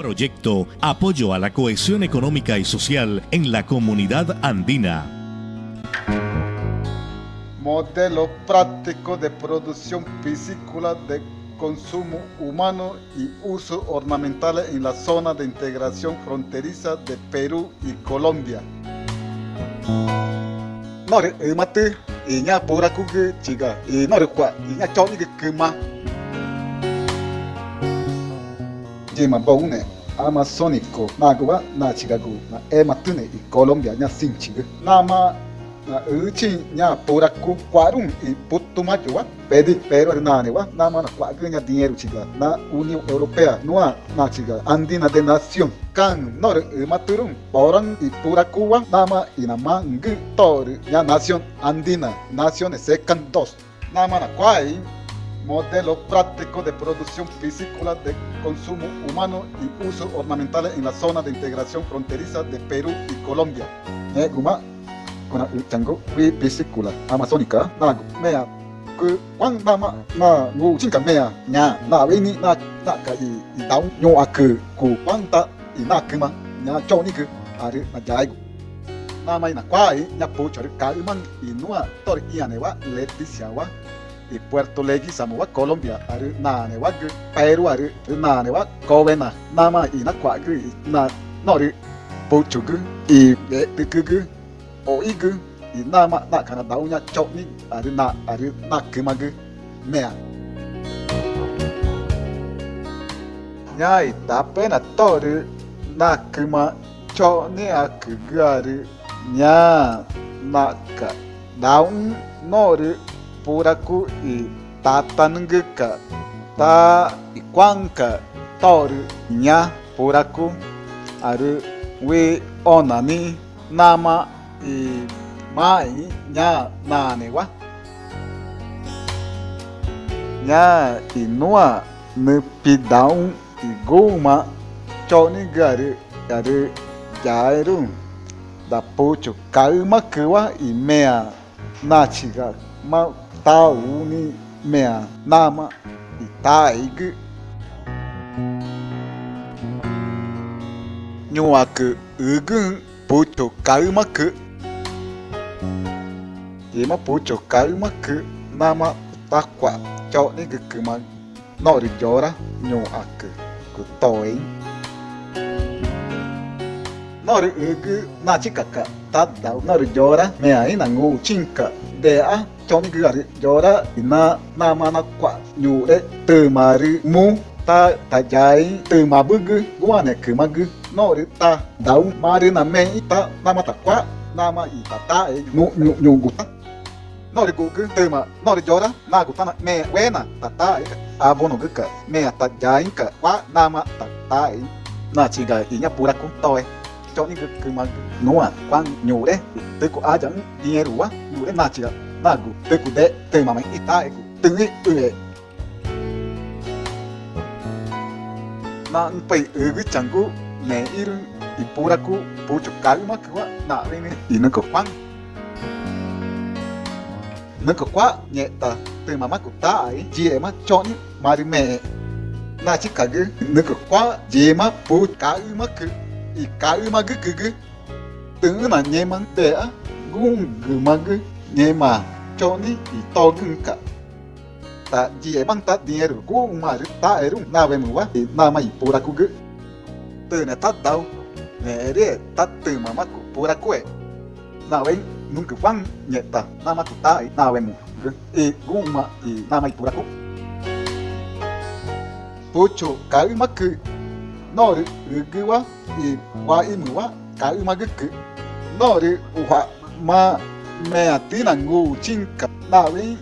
Proyecto Apoyo a la Cohesión Económica y Social en la Comunidad Andina. Modelo práctico de producción piscícola de consumo humano y uso ornamental en la zona de integración fronteriza de Perú y Colombia. Nore mate inya pura kuge chiga i nore kwa clima bom, né? Magua, Nachigagu, na Ematune e Colômbia, na Sintiga, Nama, na Uchi, na Buracu, Quarum e Putumajuá, Pede, Pero Hernanewa, Nama, na Quagrinha na União Europeia, Noa, Nachiga, Andina de Nação, Can, Nor, Maturum, Boran e Puracuá, Nama, y Inamang, Tor, na Nação Andina, Naciones Secan 2, Nama, Quai, modelo práctico de producción piscícola de consumo humano y uso ornamental en la zona de integración fronteriza de Perú y Colombia. y Puerto Leguizamo a Colombia, ari nane wa gri, Peru ari nane wa Covena, nama y na kwa gri, na nori, pocho gri, y e tiki gri, o i nama na Canadá uña chokni, ari na, ari na kima gri, mea. Nya y tape na tori, na kima chokni a nya, na ka, daun, nori, puraku i Tatananguca, ta i kuan ka Toru, nya puraku Aru, We, Onani, Nama i Mai, nya Nanewa. nya i noa Nupidão, i goma Chonigari, Aru, Jairum. da pocho calma que va i mea nachiga ma ta uni mea nama i ta ak u ugun puto cho ima puto đi mà takwa cho ni gukuma nori jora nyuaku ku toi u ugu na chikaka tadda nori jora mea ina ngu chinka dea choni gari jora ina ra na kwa nyure từ mari mu, ta ta jai từ mà bugu gua ne kuma gu nori ta, dau mari na me ta nama ta kwa nama i ta ta e. Nu nu nu gu ta. Nori gu gu từ mà nori ra na gu ta na, me we na ta ta e. A nó gu ka me ta jai ka kwa mà ta ta e. Na chỉ cái i nya pura ku toe cho những cái cái mà nó à, quan quang nhiều đấy. Tôi của ai chẳng đi đủ á nhiều đấy mà chỉ là mà cụ. Tới của đấy tới mà mình ít ta cụ. Từng ấy ừ. Na un pai ừ cái chẳng cụ nè iru i pura cụ pu chụp cái mà cứ na đây này i nó có quang nó có quá nhẹ ta tôi mà mắt của ta ấy chị em mà cho những mà đi mẹ. Na chỉ cả cái nó có quá chị mà pu cái mà cứ i ka uma gu gu gu tu na nye mang te a gung gu ma gu nye ma cho ni i to gu ka ta ji e bang ta dinheiro gu ma ru ta e ru na ve mu wa i na ma i pura ku gu tu na ta dau ne re ta tu ma ma ku pura ku e na ve nun ku wang nye ta na ma ku ta i na ve mu gu i gu ma i na ma i pura ku Pucho, ka nori gu i wa i ka u nori wa ma me atina ngu chinka na wi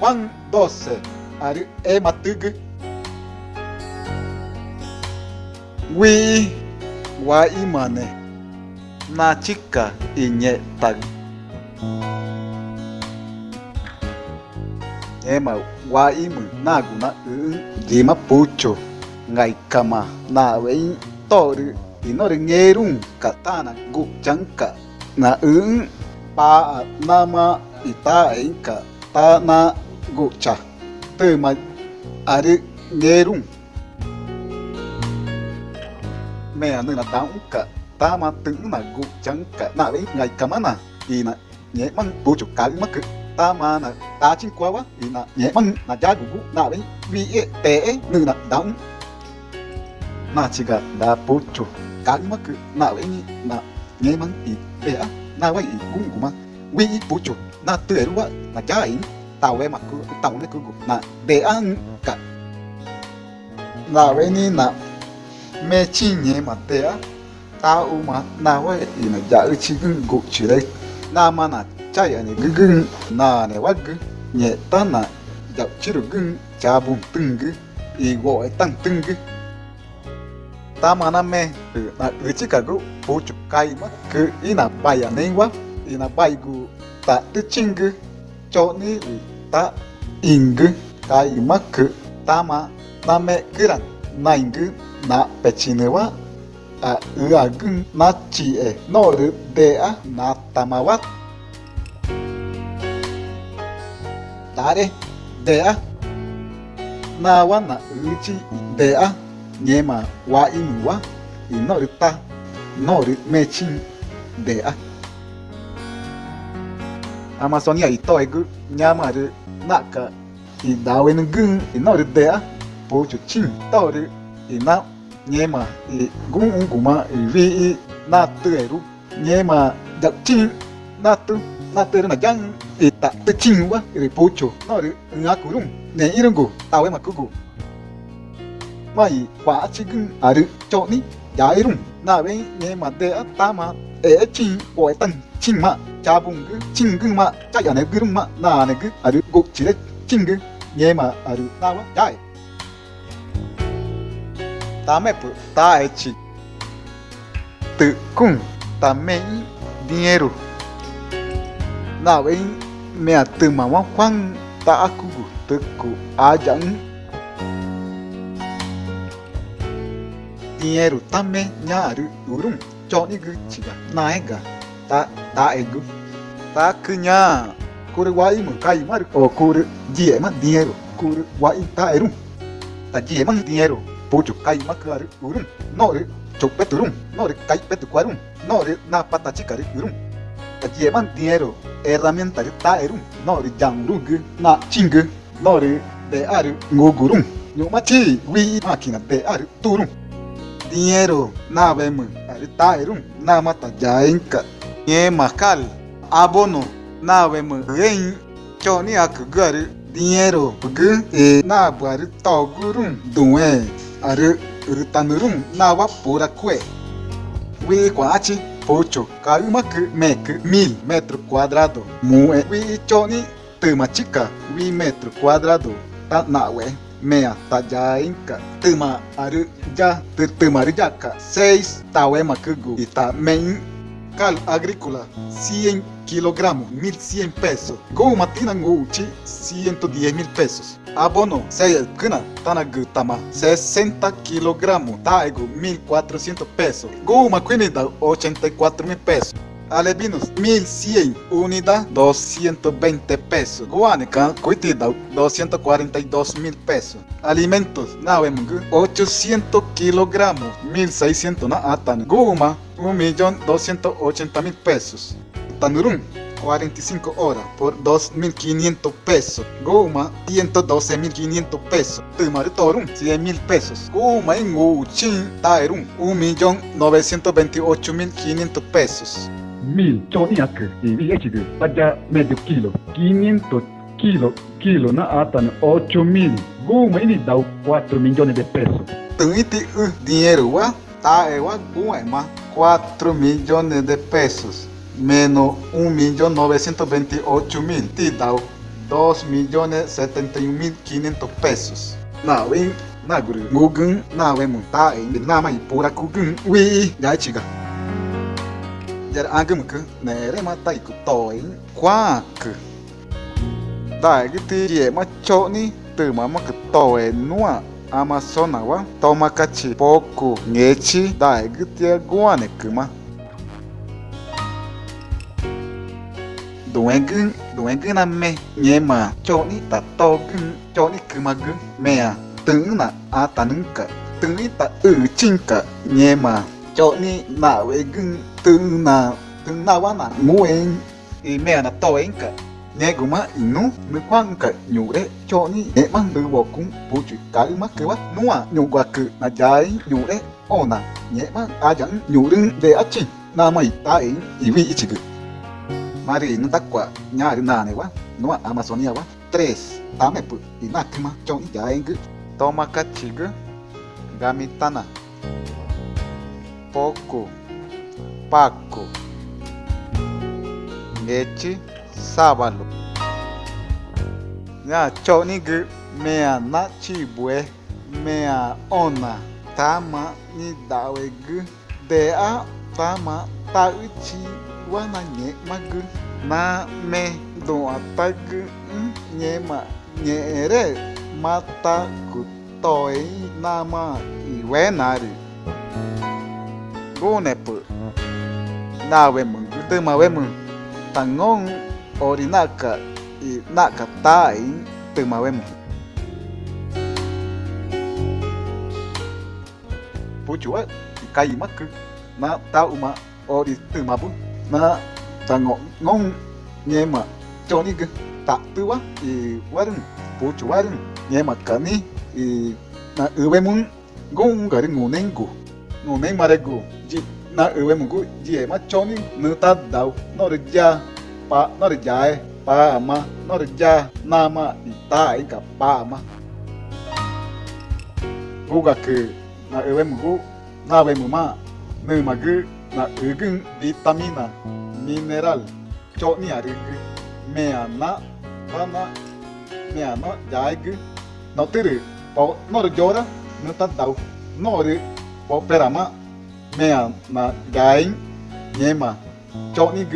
kwan dose ari e matugu wi wa imane na chika inye tag ema wa imu mu na gu u jima pucho ngai kama na wi toru inori ngerung katana gu jangka na un pa nama ita inka ta na gukcha te ma ari ngerun me anu na đau cả ta mà tự na gu chẳng cả nạ với ngày cả mà nà thì nà nhẹ măng bố chụp cá mắc cứ ta mà nà ta chính quá quá thì nà nhẹ măng nà giá gu gu nạ với vì ế tệ nữa là đau nà chỉ cả đã bố chụp cá mắc cứ nạ với nà nhẹ măng thì bẻ nà với gu gu mà vì bố chụp nà tươi đúng quá nà giá ấy tàu với mặt cứ tàu lấy cứ gu nà để ăn cả nà với mẹ mà ma na wa ina ja u chi gun na ma na cha ya ne na ne wa nye ta na ja chi gun cha bun tung e tang tamanamente na ichikagu puchukaima ku ina baya nengwa ina baigu ta ichingu choni ta ingu kaima ku tama name kuran naingu na pechinewa a uagun na chie noru dea na tamawa dare dea nawa na uchi dea u wa inu wa i no ta no ru me chin de a Amazonia i to e gu nyama ru na ka i da we nu gun i no de a po chu chin to ru i na nhé mà thì cũng cũng cũng mà vì na tư ấy lúc nhé mà đặc trinh na tư na tư là chẳng thì ta tư trinh quá thì bố chủ nó được ngã cú đúng nè 이런 거 tao ấy mà cứ cú mà 이 quả chỉ cần à được cho ní giá 이름 na với nhé mà để ta mà 에 trinh của tăng trinh mà cha bùng cứ trinh cứ mà chắc là này cứ đúng mà na này cứ à được gục chỉ đấy trinh cứ nhé mà à được na quá giá Dame por taete. Tự cung também dinheiro. Nào ấy mẹ từ mà mong khoan ta cụ tự cụ dinheiro também nharu urum chonigu chiga naega ta taegu. Ta kunya kuru wai mu kai maru o kuru diema dinheiro kuru wai taerum ta diema dinheiro pucho kai urum noru chopeturum noru kai petuquarum noru na pata chikaru urum ta diema dinheiro herramienta taerum noru jangurugu na chingu noru de aru ngugurum Yo machi, wi máquina de aru turum. dinheiro. Na bem aritairo na mata já enca, e macal abono. Na bem rein. Choni akugari dinheiro. Bug e. Na bari togurum doé are ritanurum na va vapura kue. Wi quachi pocho. Kaimak que mil metro quadrado. Mu e choni. Tuma chica wi metro quadrado. Tá na ué mea ta jainka tuma aru ya tuma aru yaka seis tawe makugu ita men cal agrícola 100 kilogramos 1100 pesos. Go matina uchi 110 mil pesos. Abono, sei kuna tanagu tama 60 kilogramos, taigo 1400 pesos. Guma quinida 84 mil pesos. Alebinos 1100, unidad 220 pesos. Guanica, cuitida 242 mil pesos. Alimentos, navemungu 800 kilogramos, 1600 na atan. Guma 1.280.000 pesos. Tanurum 45 horas por 2.500 pesos. Goma 112.500 pesos. Tumarutorum 100.000 pesos. Goma en Uchin Taerum 1.928.500 pesos. 1100 pada medio kilo 500 kilo kilo na atan 8000 guma ini dau 4 milhões de pesos tuite o dinheiro wa tá é wa guma 4 milhões de pesos menos 1 milhão 928 mil te dá 2 milhões 71 mil 500 pesos Na em na gru, mugun na we munta em na mai pura kugun wi ya Jar agum ku na re ma tai ku toi kwa. Da gi ti ye ma cho ni từ mà mà cái tỏi nua Amazona wa toma kachi poku ngechi da gi ti guane kuma đuổi duengun đuổi gương nam mê nhé cho ní ta to gương cho ní cứ mà gương mẹ à tưởng Johnny mawegen tuna tuna wana muen y me ana toenka neguma inu me kwanka nyure Johnny e mandu bokun puchi kalma kewa nua nyugaku na jai nyure ona nyema ajan nyurun de achi nama itai iwi ichigu mari no takwa nyari nane wa nua amazonia wa 3 tamepu inakuma Johnny jaengu toma kachigu gamitana pouco, Paco. Este sábado. Na choningu, mea natibue, mea ona, tama ni de a tama tauchi wananye magu, na me doatagu, nhema nhére, mata kutoi nama iwenari. Ma we mun tangon ori naka i naka tai te ma we mun puchu a i kai maku na ta uma ori te ma bu na tangon ngon nye mà cho ni gu ta tu wa i warun puchu warun nye ma kani i na uwe mun mà gari ngunen na ewe mun jie ma choni nuta dau. No ja, pa, no ri e, pa ma, no ri ja, na ma i pa ma. Gu ke na ewe mungu, na we mun ne magu na ugun vitamina, mineral, choni ni me ana pa me ana ja gu no tiru po, no ri jora nu dau. No ri, po pera ma mea na gain nhema chonig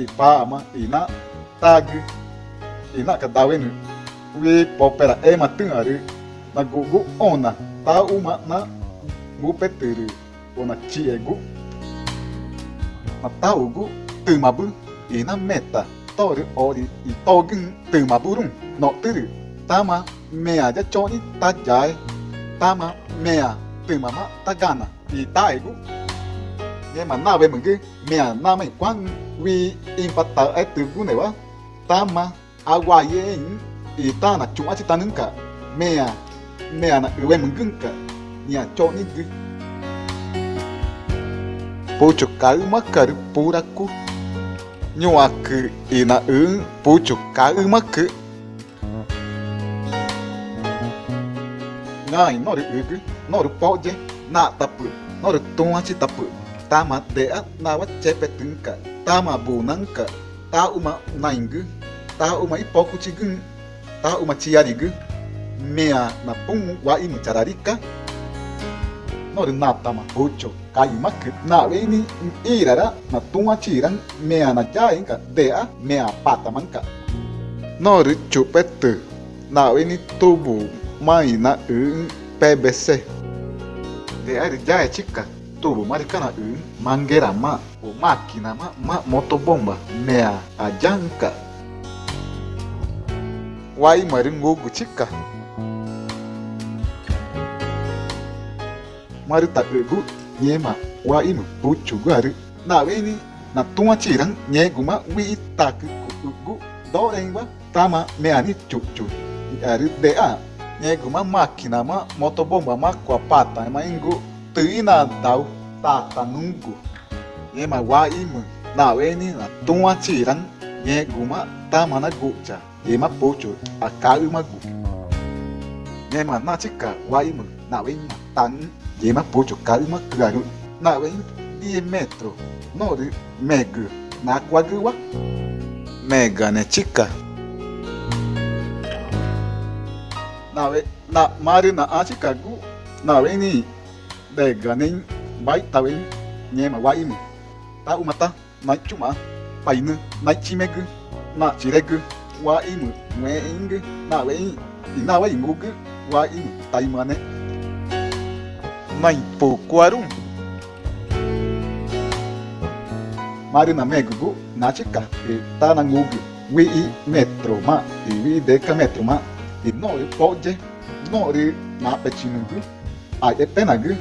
e pama e na tag e na kadawenu we popera e matungaru na gugu ona ta uma na gupeturu ona chiegu na taugu tumabu e na meta toru ori e togun tumaburun noturu, tama mea de choni ta jai tama mea tumama tagana e taigo nhưng mà na về mình cái mẹ na mình quăng vì impacta ai từ cũ này quá. Ta mà agua ye y ta na chung chỉ ta nâng cả. Mẹ mẹ na về mình gưng cả. Nhà cho ni cái pucho cái mắc cả pura cu nhưng mà cứ y na ứng pucho cái mắc cứ ngay nó được ứng nó được bao chứ na tập nó được tung chỉ tập tama dea nawa cepe tengka tama bunangka ta uma naingu. Ta uma ipoku chigun ta uma chiarigu mea na pung wa imu chararika nori na tama ocho kai mak na ini irara na tunga chiran. Mea na jainka dea mea patamanka. Nori chupet na ini tubu. Mai na un PBC dea jaya chika tubo maricana un mangueira ma o máquina ma ma motobomba mea a janka wai maringogo chica marita egu nyema wa inu puchu gari. Na weni na tunga chiran nyeguma wi tak gu. Dorengwa tama mea ni chuchu. Ari de a nyeguma máquina ma motobomba ma kwa pata ma ingu tâina dau tatanungu ye mawa imu na weni na tunga chiran ye guma tamana gucha ye ma pocho akau magu ye ma na chika wa imu na weni ma tan ye ma pocho kau ma kraru na weni 10 metro no megu na kwagua mega ne nawe na we na mari na achikagu na weni de ganin bai tawin nye ma waim ta umata na chuma paina na chimegu na chiregu waim weng na weng na wengugu waim taimane Maipo Quarum Marina Megugu Nachika e Tanangugu Wi Metroma e Wi Deca Metroma e Nori Pode Nori Napetinangu Aepenagu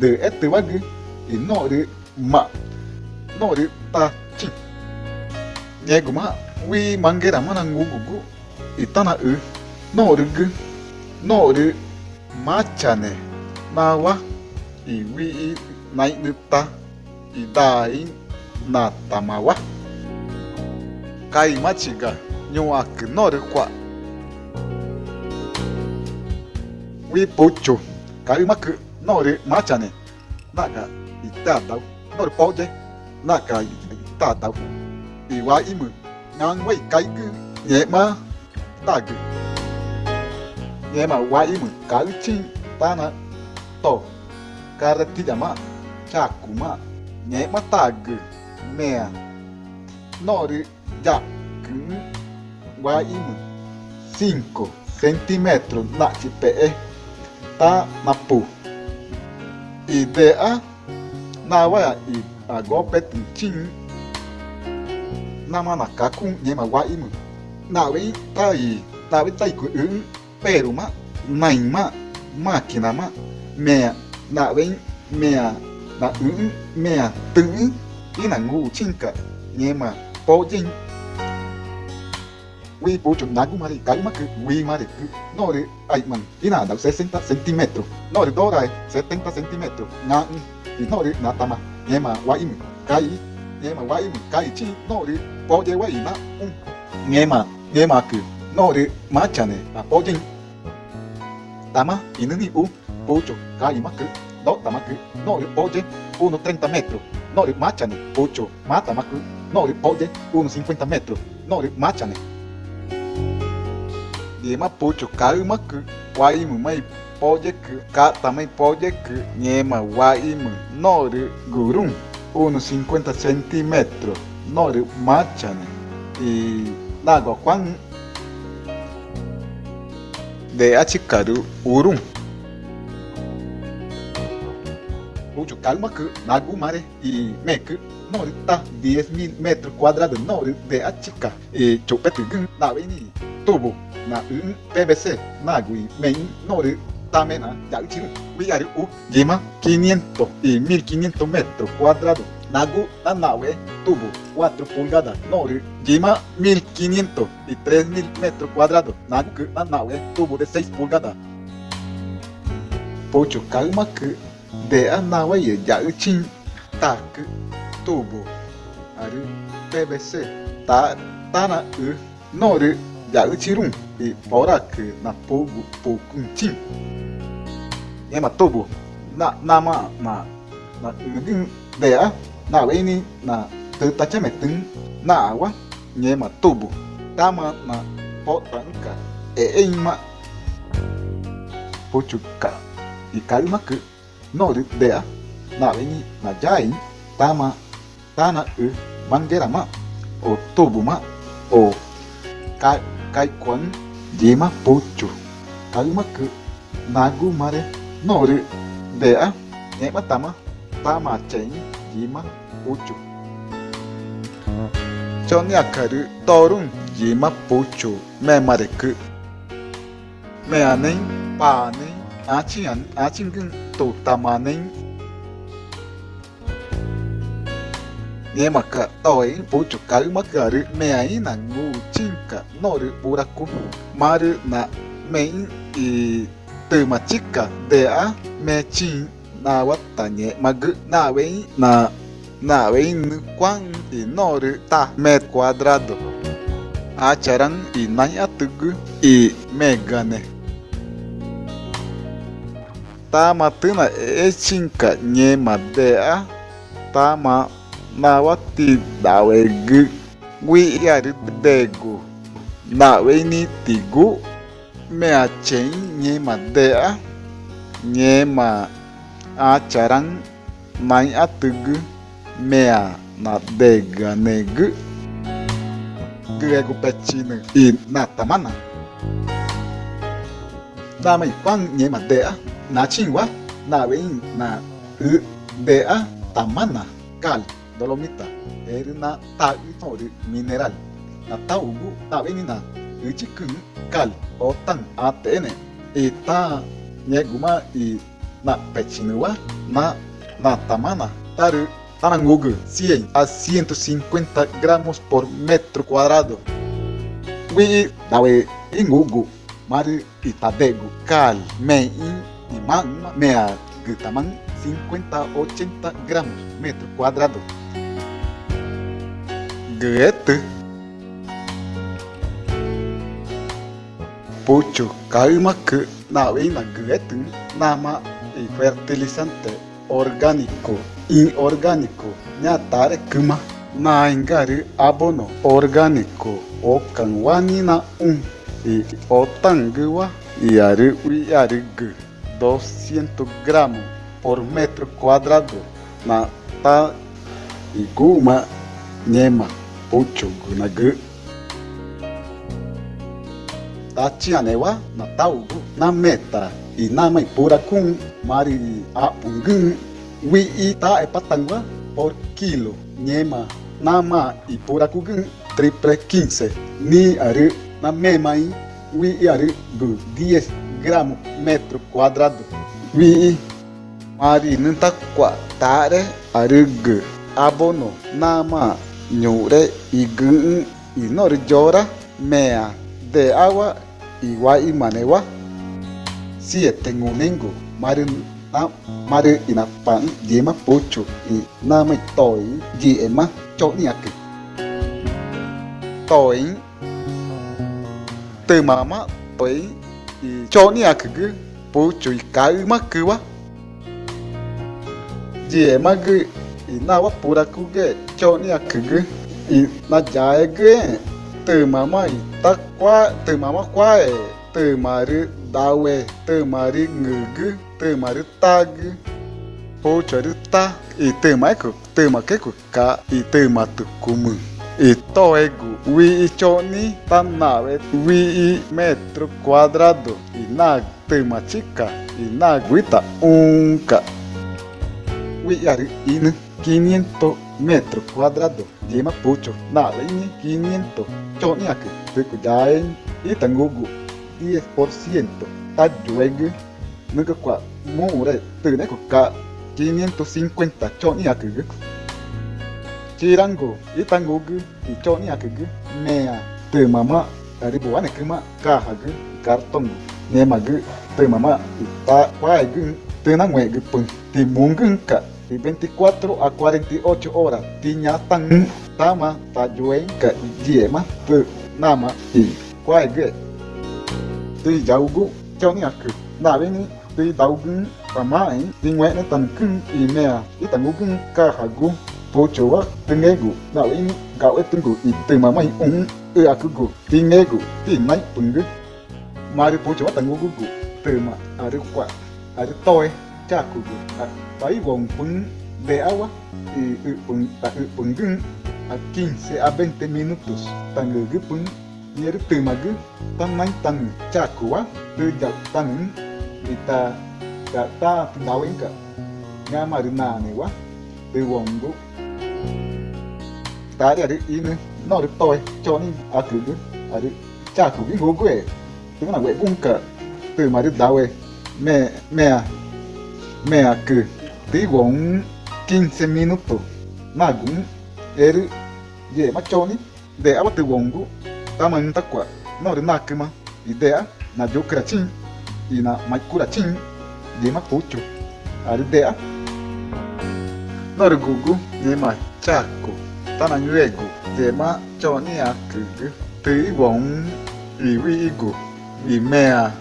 de este bagre no de ma no de tachin yeguma wi mangera manangu gugu itana u no de gu no de machane nawa i wi nai ne ta i dai na tamawa kai machi ga nyoaku no de kwa wi pocho kai maku mak no ri ma cha ne na ga i ta da no ri po je wa i mu ngang chi to ka ma cha ma ye ma mea nori ya wa i 5 centímetros na chi pe ta na pu idea na ma na mana kakun ye ma wa imu. Na we ta na we tai ku un pero ma, nai ma máquina ma, mea, na we, mea, na un mea tu ina na ngu chin ka ye ma po Huipucho, Nagumari, Kaimaku, Wimareku, Nore, Aitman, y nada, 60 centímetros. Nore, Dorae, 70 centímetros. Nan, y Nore, Natama, Yema, Waim, Kai, Yema, Waim, Kai, Chi, Nore, Poye, Waima, Un, Yema, Yemaku, Nore, Machane, Apoyen, Tama, Inuni, U, Pucho, Kaimaku, Dotamaku, Nore, Poye, 1,30 metros. Nore, Machane, Pucho, Matamaku, Nore, Poye, 1,50 metros. Nore, Machane, Yemapucho, Caimacu, Guaimu, Maipoyecu, Catamaipoyecu, Ñema, Guaimu, Noru, Gurum, unos 50 centímetros, Noru, Machan, y Lago Juan, de Achicaru, Urum. Pucho, Calmacu, Nagumare y Mecu, Norita, 10.000 metros cuadrados, Noru, de Achica, y Chupetigun, Navini, Tubo. Na PBC Nagui Men Nori Tamena Yaruchin なうんべべせなぐいめんのるためなやうちるうやるうぎま 500y 1500 metros cuadrados nagu la nave tuvo 4 pulgadas noru gima 1500 y 3000 metros cuadrados nagu la nave tuvo de 6 pulgadas pocho calma que de a nave ya tak tubo aru pvc ta tana u noru no ri ya uchi run e ora que na pogo poucuntim e ma tobo na na ma na na ngin de a, na we ni, na te ta che me tin na wa nye ma tobo ta ma na po tanka e e ma pochuka i que no de de na we ni, na jai ta ma, ta na u mangera ma. O tobo ma ô cái kai kwan jima pocho kalma ke nagu mare nori de a ne matama tama chen jima pocho choni akaru torun jima pocho me mare ke me anen pa ne achin an achin gun to tamanen anen Nemaka, Toe, Puchu, Kaimakari, Meaina, Nuchinka, Noru, Buraku, Maru, Na, Men e Temachica, Dea, Mechin, Nawatanye, Magu, Nawen, Na, Nawen, Kwan e Noru, Ta, Met quadrado. Acharan e Nanyatugu e Megane. Tamatuna, Echinka, de a Tama, nawa nawe g wi yari degu nawe ni tigu me achen nye ma dea nye ma acharan nai atugu mea na dega negu grego petino i na mai ipan nye ma dea na chingwa na wein na u dea tamana kal dolomita, erina tawi tori mineral, na taugu tawinina, uchikun cal, otan atene, y ta ñeguma y na pechinua, na natamana, taru tarangugu, 100 a 150 gramos por metro cuadrado. Wi dawe ingugu, mari itadegu, cal, mein, imán, mea, gritaman, 50 80 gramos metro cuadrado direto. Pucho, calma que na nama y fertilizante orgánico, inorgánico, ñatare kuma, na ingari abono orgánico, okan wanina un, y otanguwa, y aru y 200 gramos por metro cuadrado, na ta y guma. 5촉나그 Tatianewa nataugu nameta e namaipuracum mari apungum wi ita epatangua por quilo Nema, nama ipuracugum triple 15 ni aru namemai wi aru gu diez gramo metro quadrado wi mari nantakwa tare arugu abono nama ma nyure i gu jora mea, de agua igua y manewa siete ngunengo mari na, mari ina pan yema pocho y na mai toi yema cho ni ak toi từ mama, toi y cho ni ak gu pocho i ka ma yema gu na wapura kuge choni akugu e na jaege temama ita kwa temama kwa te mari dawe temari ngugu temari tag pochari ta e temaiko temakeku ka e tematukumu e toego wi choni tanave, wi metro quadrado e na temachica e na guita unka. Wi yari ina 500 metros cuadrados de Mapucho, Naleñe 500, Choniak, Tucuyaen y Tangugu 10%, Tayueg, Nukakwa, Mure, Tunecoca 550, Choniak, Chirango y Tangugu y Choniak, Mea, Tumama, Aribuanekima, Cajag, Cartongo, Nemag, Tumama, Itaquaeg, Tenangueg, Puntimungunca. di 24 a 48 horas. Tiñatan, tama, tayuenka, yema, tu, nama, y, cuague. Tuy yaugu, choniaku, naveni, tuy daugun, tamain, tingwene tankun, imea, itangugun, kajagu, pochowa, tengegu, naveni, gawetungu, y temamai, un, eakugu, tingegu, tinai, pungu. Mari pochowa tangugu, tema, arukwa, toi tu ma ari kwa ari toi cha ku gu pun de agua y pun gun a 15 a 20 minutos tan gu pun yer tu ma gu tan nai cha ku de ja tan ita ta ta tu na wen ka nga ma na ne wa de vòng gu ta de ri in no ri toi cho ni a ku gu a ri cha ku gu gu e tu na we bun ka tu ma da we me me me a ku tí 15 minutos na cũng ye ma de aba te wongu kwa no de idea na jo krachin na ma de ma pucho ari gugu ye ma chako tana nyuego akugu tí vốn i wi igu i mea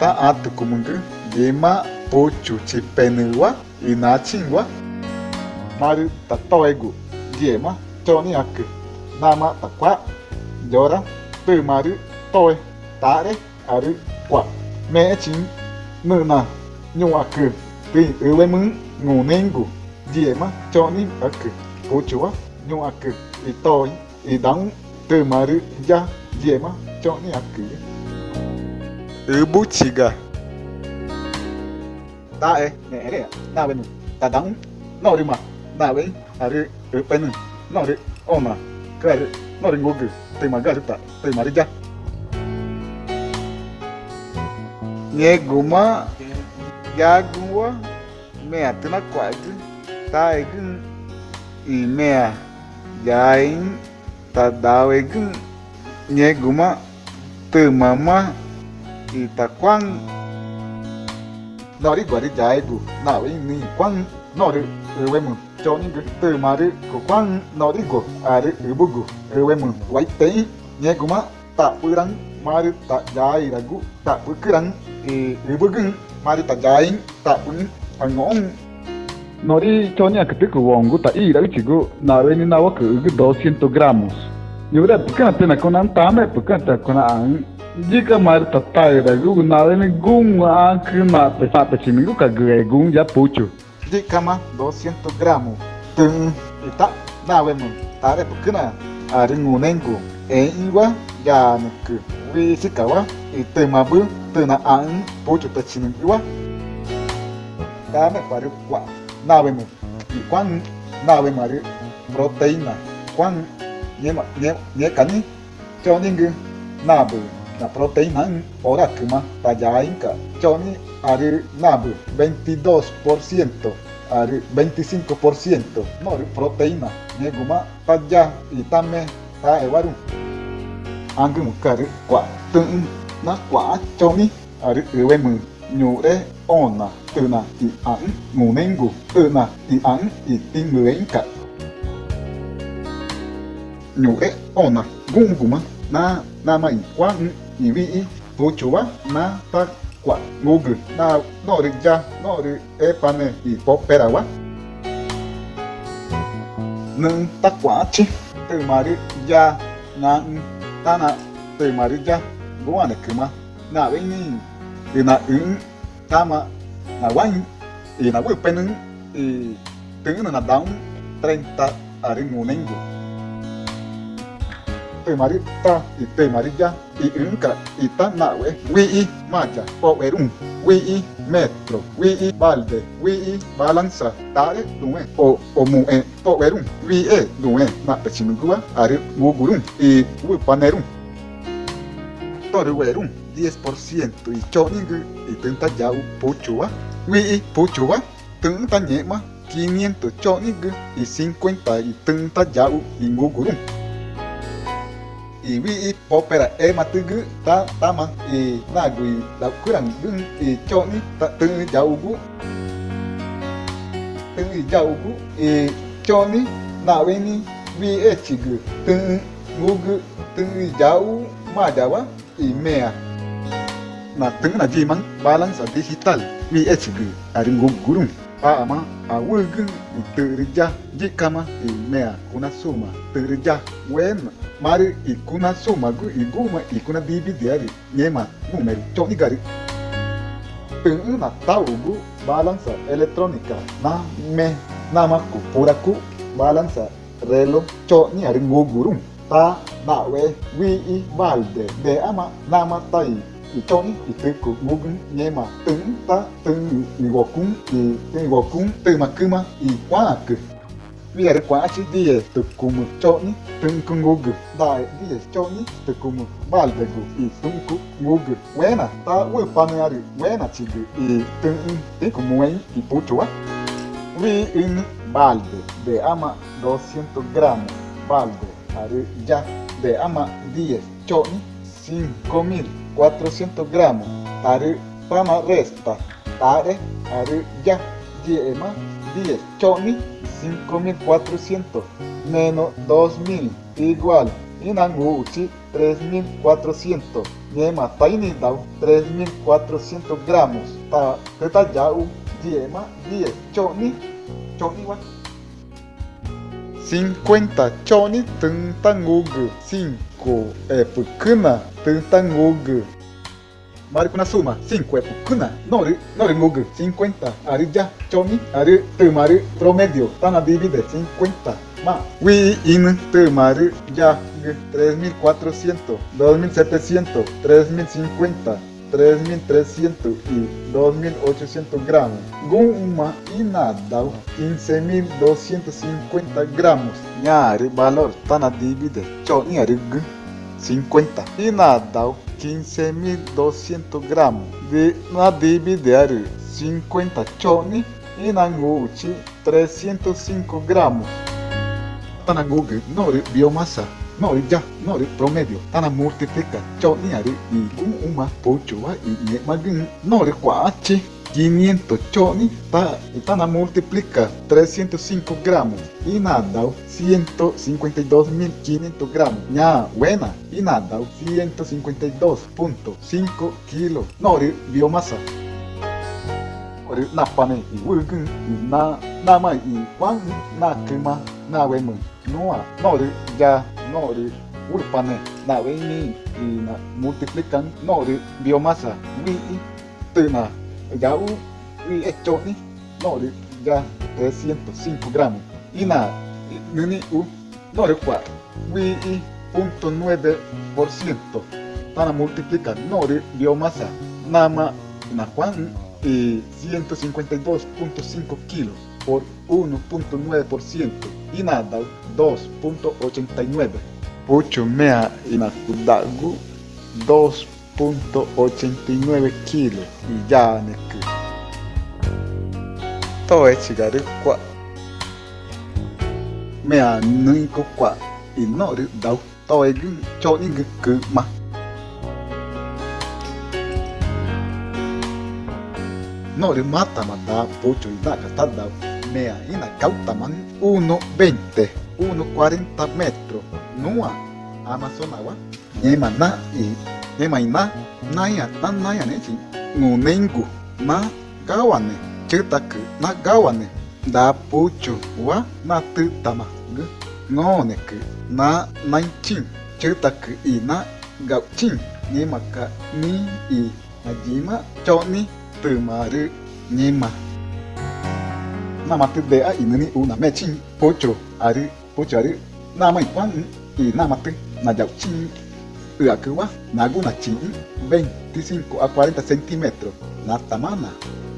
ta atu kumungu ye ma pocho chi maru, tatoegu toegu diema nama ta kwa jora tu maru toi tare, aru kwa me chin nu na nyu ak ti uwe mun ngu nengu diema choni ak pocho wa nyu ak i toi i dang tu da e ne ere na wen da dan no ri ma na wen ari ri pen no ri ona kre no ri ngogi te ma ta te ma ri ja ne guma ya gumwa me atna kwadi ta e gun i mea ya in ta da e gun ne guma te mama itaquan 나리 거리 자이부 나위 니 광, 너를 의외문 저닝그 뜨마르 그광 너리 고 아르 의부구 의외문 와이테이 예구마 따뿌랑 마르 따자이라구 따뿌크랑 ta 마르 따자인 따뿌니 방옹 Nori chonya que pico wongo ta ira chigo na veni na wa ku 200 gramos. Yura pukana tena konan tame pukana tena konan Jika tatar dagu nalen gun akrima pesa pechimigu kagegun ya pucho. Jika 200 gramos. Ten está nalemo tare pukuna aringunengu en igua ya nuku. Wisikawa y temabu tena an pucho pechimigu. Dame para cuá. Nalemo. Y cuán nalemo proteína. Cuán yema yema yekani. Choningu nabu la proteína en oracuma tallaica choni ari nabu 22% ari 25% no proteína neguma talla y tame taewaru angum kari kwa tun na kwa choni. Ari uwemu nyure ona tuna i an munengu tuna i an i tinguenka nyure ona gunguma na nama i kwan i puchua na ta kwa ngugu na nori ja nori e pane i popera wa nâng, ta, quả chứ từ, mà, đi ja na ta, na. Từ, mà, đi ja bố à, anh cứ mà na bên ni. Thì na ứng ta mà na wang thì na vui bên ứng thì tướng là đóng treinta ari ta à, pemarita y pemarilla y inca y tanahue, wii maya, oerun, wii metro, wii balde, wii balanza, tare due, o omue, oerun, wie due, mapechinugua, are mugurun y wupanerun. Toruerun, 10% y choningu y tenta yau puchua, wii puchua, tenta ñema, 500 choningu y 50 y tenta yau y mugurun. e wi i popera e ma tugu ta tama e na gui la kurang gun e cho ni ta tu jau gu tu jau gu e cho ni na we ni wi e chi gu tu mu gu tu jau ma jawa e mea. Na tu na ji mang balance digital wi e chi gu ari gu gurung ama awugu terja jikama mea kuna suma terja wema. Wen mari ikuna suma gu iguma, ikuna bibi diari nyema, numeri choni gari Tengah na tahu gu balansa elektronika na me nama ku puraku balansa relo choni ari ngugurum ta na we wi i valde de ama nama tai i choni i teku ngugun nyema teng ta teng i gokun i teng gokun te makuma i kwaku vi are quasi die te kumu chỗ tunku ngugu dai die choni te kumu. Balde gu i tunku ngugu wena ta we paneari wena chigu i tun te kumu wen i puchua vi in balde de ama 200 gramos balde are ya de ama 10 choni 5400 gramos are tama resta. Tare are ya diema 10 choni 5400 menos 2000 igual inangu uchi 3400 yema dau 3400 gramos ta teta yau diema 10 choni choni wa 50 choni tuntangugu 5丸くなすうま、sin cuerpo, kuna, noru, noru mugu, 50, aru ya, chomi, aru, tumaru, promedio, tana divide, 50, más, wi, in, tumaru, ya, 3400, 2700, 3050, 3.300 y 2.800 gramos. Guma y 15.250 gramos. Ñari valor, tana divide. Chau, ñari 50 e Nadal 15.200 gramos de Nadibi Diário 50 Choni. E Nanguchi 305 gramos Tanangugi Nori Biomasa Nori ya, nori promedio, tana multiplica, chao y un uma, pocho, y magin, nori cuachi, 500 chones está, están a multiplicar 305 gramos y nada 152.500 gramos. Ya buena y nada 152.5 kilos nori biomasa. Nori napane y wugun y na nama y pan na kema na wemu noa nori ya nori urpane na wemi y na multiplican nori biomasa. Wi y tena ya un esto uh, no ya 305 gramos. Y nada nini u uh, no recuerdo wi punto 9 por ciento. Para multiplicar nore biomasa. Nama na juan y 152.5 kilos por 1.9% y nada 2.89 8 mea y 2 1.89 kilos y ya me todo es chigar cua me anunco cua y no dao todo es yo que más. No le mata manda pocho y nada está dao me ina cauta man 1.20 1.40 metros. Nua amazonagua ni maná y emai ma naya tan naya ne chi ngonengu ma gawa ne chitaku na gawa ne da pucho wa matutama gu ngoneku na naichin chitaku i na gauchin ne maka ni i majima cho ni tumaru ne ma namatu de a inu ni una mechin pocho aru pocho aru namai wan i namatu na gauchin la cua naguna chin 25 a 40 centímetros na tamana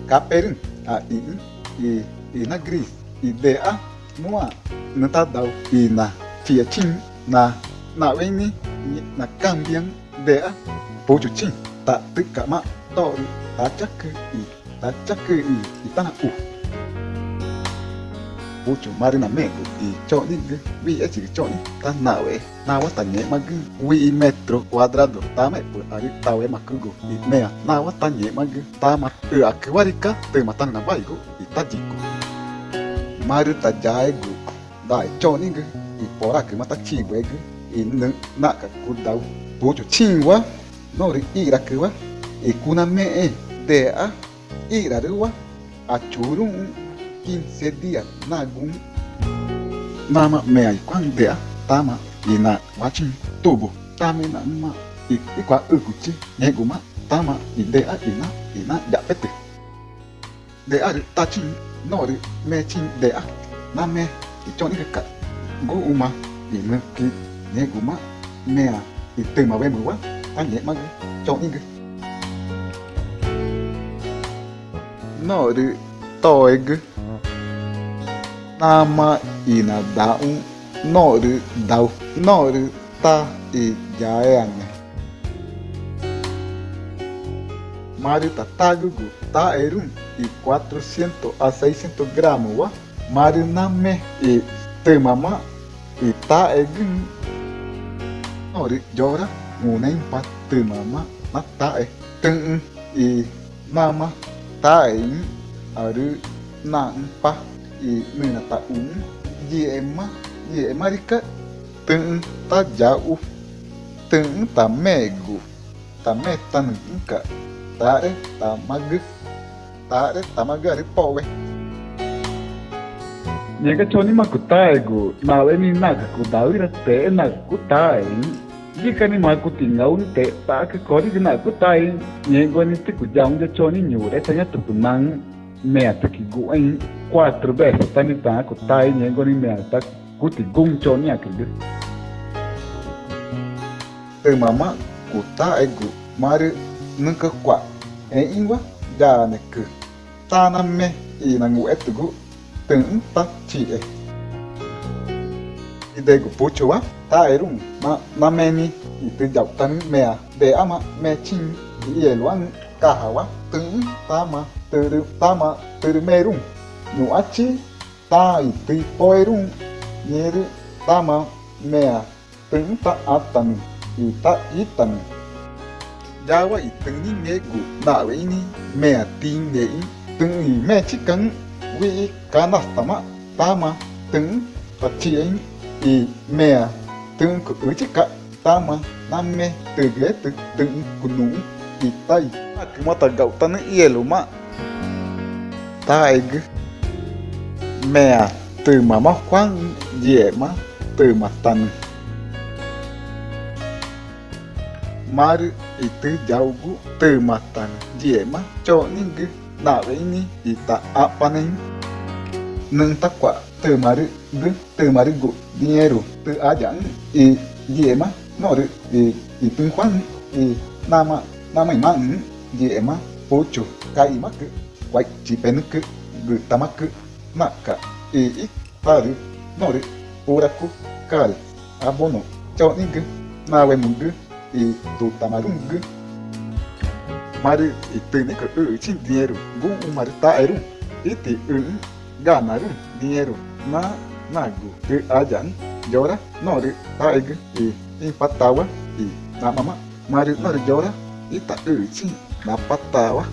caperin a in e e gris e de a mua na tadau na fiachin na na veni na cambian de a pocho chin ta tika ma to ta chak i ta chak i ta na u uchu marina mengu y choni villa chica choni. Tanawe nawa tanye magi wi metro cuadrado tame pues ari tawe makungu y mea nawa tanye magi tama tu akiwarika tu matana baigu y tajiku maru tajaigu dai choni gu y poraki mata chiwegu y naka kudau uchu chiwa nori irakiwa y kuna mee dea iraruwa achurun i ra ru wa a churun 15 días nagun mama me ai kwang de tama ina na wachin tubo tame na ma i i kwa ukuchi ne guma tama i de a i na ya pete de a ta chin no ri me chin de a na me i choni ka gu uma i me ki ne guma me a i te ma we mu nama ina daun noru dau noru ta e jaeane. Mari ta tagugu ta erum e 400 a 600 gramos wa. Mari name e temama e ta egin Nori jora ngunen pa temama na ta e teng e nama ta e aru na pa i nuna ta un ye ema ye marika tưng ta jau tưng ta megu ta me ta nunca ta re ta mag ta re ta magari powe Nyeka choni makutaego, na we ni naka kudawira te ta cái Jika ni maku tingau ni te pa ke kori na kutai, nyego ni te kujang de choni nyure tanya mang meataki guain quatro vezes tani taco tai nengo ni meata kuti guncho niakig e mama kuta egu mari nunca qua e ingwa gane ku. Taname e nangu etugu tanta chi e. E dego puchua na ma nameni e te jautani mea. De ama mechin e eluan kahawa e luang ka hawa tu ta ma tu ta ma tu merum nu achi ta i tu poerum yeru ta ma mea tu ta atan i ta itan Jawa i tu ni me gu na we ni mea tin de i tu i me chikan wi kanastama tama từng ta chị ấy. Thì mẹ từng của ứ chứ cả tama nam mẹ từ ghế từ từng của nụ Itay. Aku matagaw ta ng iyelo ma. Taig. Mea tuma mama kwan yema tuma tan. Mar itu jaugu tuma tan yema choning nawe ini ita apa nih? Neng takwa temari de temari go dinheiro te ajang e yema nore e e kwan e nama namaiman yema pocho kaimaku waichipenuku gutamaku maka ii paru noru oraku kal abono choningu nawemungu e totamagungu maru iteneku uchin dinheiro gun maru e te un ganarun dinheiro na nagu de ajan jora noru taigu e empatawa e namama maru noru jora Ita ijing, napa tawa?